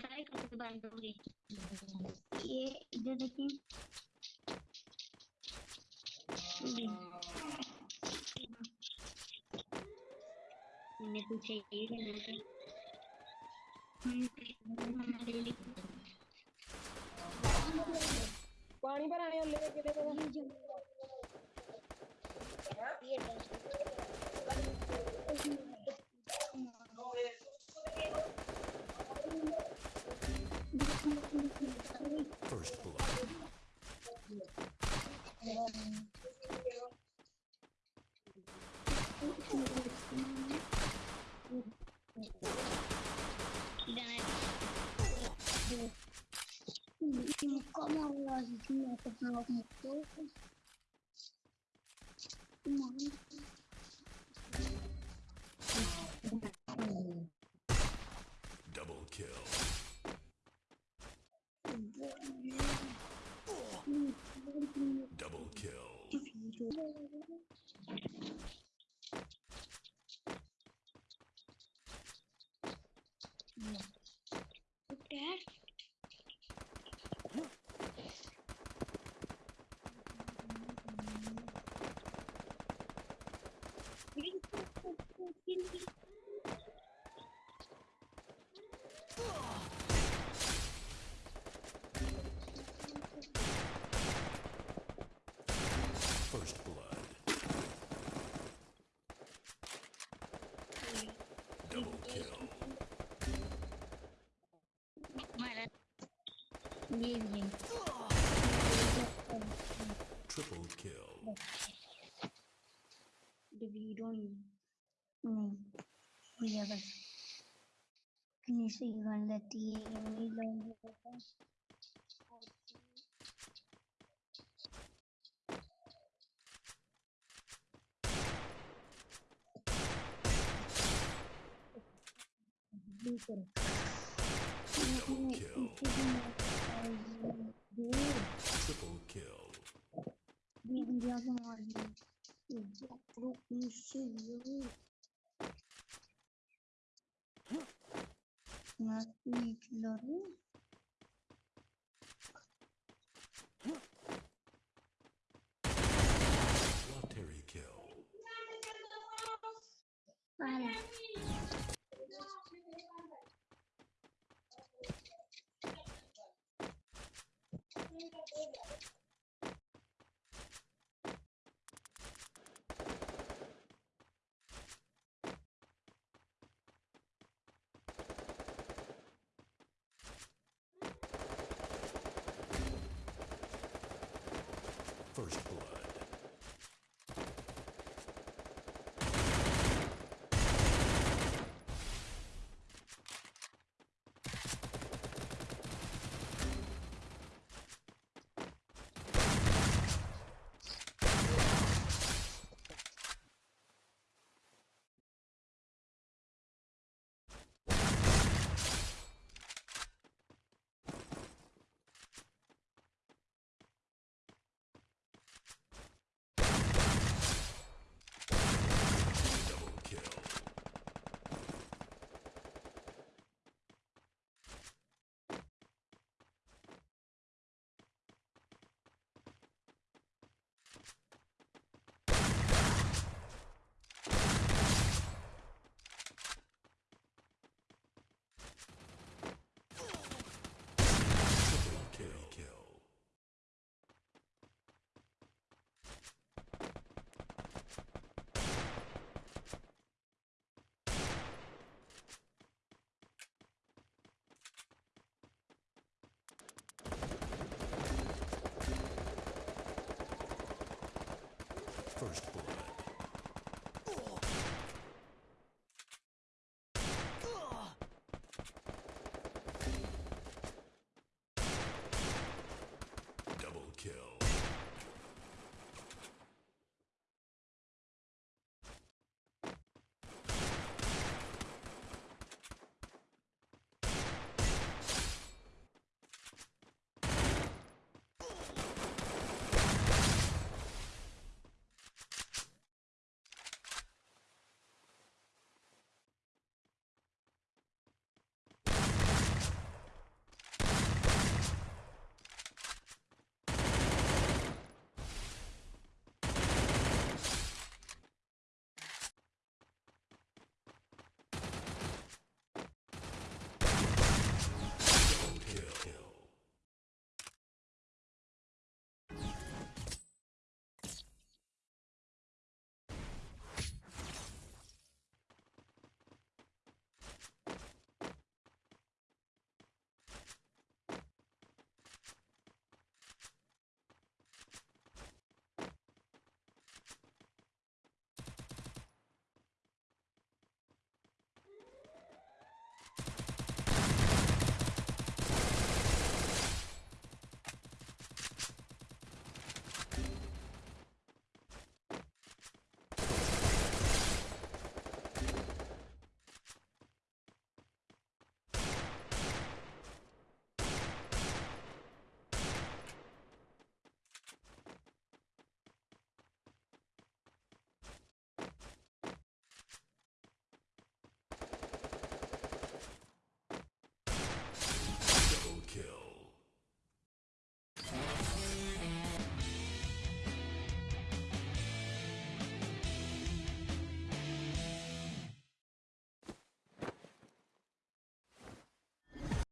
Try करके बंद होगी ये इधर देखिए। मैंने पूछे ये तो पानी पर आने ले first blood. como a lojinha comprar alguma coisa. Não. million. Triple kill. We don't need we have a Neyse yuvarlat diye yemeğiyle Double kill. Triple kill. Bir yazım var. Çok bir şey firstborn.